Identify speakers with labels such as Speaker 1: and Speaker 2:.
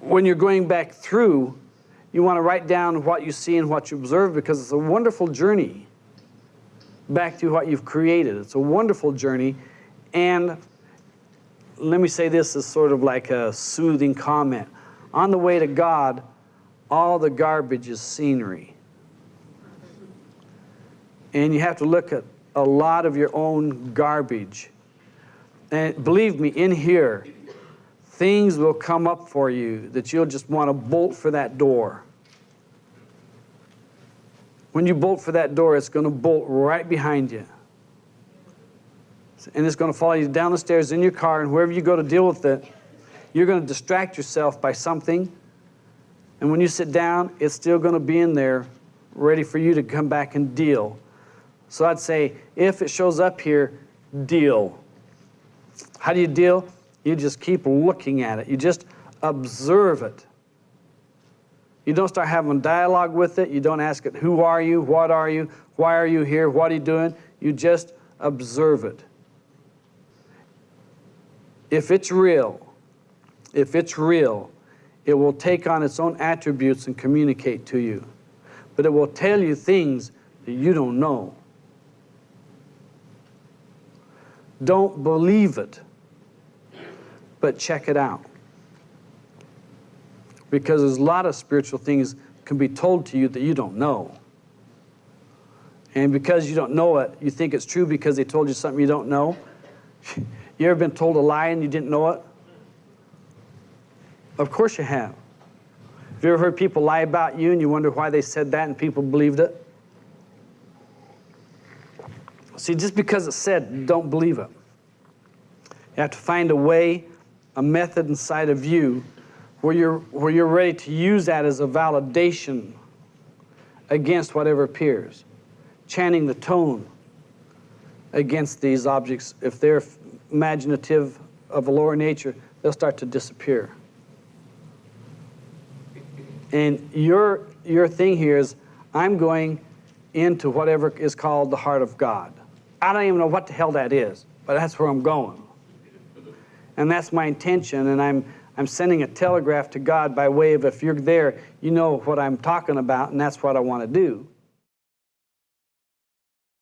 Speaker 1: when you're going back through, you want to write down what you see and what you observe because it's a wonderful journey back to what you've created. It's a wonderful journey. And let me say this as sort of like a soothing comment. On the way to God, all the garbage is scenery. And you have to look at a lot of your own garbage. And believe me, in here, things will come up for you that you'll just want to bolt for that door. When you bolt for that door, it's going to bolt right behind you. And it's going to follow you down the stairs in your car, and wherever you go to deal with it, you're going to distract yourself by something. And when you sit down, it's still going to be in there, ready for you to come back and deal. So I'd say, if it shows up here, deal. How do you deal? You just keep looking at it. You just observe it. You don't start having dialogue with it. You don't ask it, who are you? What are you? Why are you here? What are you doing? You just observe it. If it's real, if it's real, it will take on its own attributes and communicate to you. But it will tell you things that you don't know. Don't believe it but check it out. Because there's a lot of spiritual things can be told to you that you don't know. And because you don't know it, you think it's true because they told you something you don't know. you ever been told a lie and you didn't know it? Of course you have. Have you ever heard people lie about you and you wonder why they said that and people believed it? See, just because it's said, don't believe it. You have to find a way a method inside of you where you're, where you're ready to use that as a validation against whatever appears. Chanting the tone against these objects, if they're imaginative of a lower nature, they'll start to disappear. And your, your thing here is, I'm going into whatever is called the heart of God. I don't even know what the hell that is, but that's where I'm going. And that's my intention, and I'm, I'm sending a telegraph to God by way of if you're there, you know what I'm talking about, and that's what I want to do.